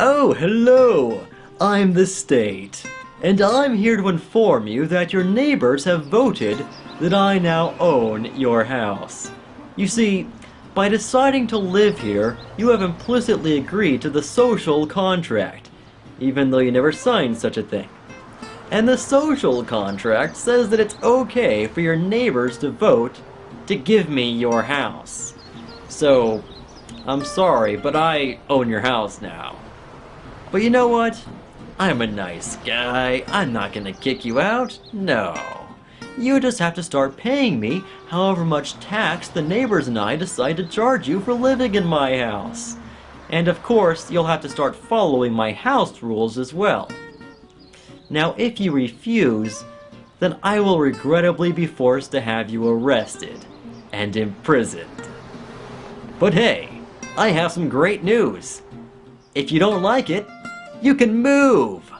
Oh, hello! I'm the state, and I'm here to inform you that your neighbors have voted that I now own your house. You see, by deciding to live here, you have implicitly agreed to the social contract, even though you never signed such a thing. And the social contract says that it's okay for your neighbors to vote to give me your house. So, I'm sorry, but I own your house now. But you know what? I'm a nice guy. I'm not gonna kick you out. No. You just have to start paying me however much tax the neighbors and I decide to charge you for living in my house. And of course, you'll have to start following my house rules as well. Now, if you refuse, then I will regrettably be forced to have you arrested and imprisoned. But hey, I have some great news. If you don't like it, you can move!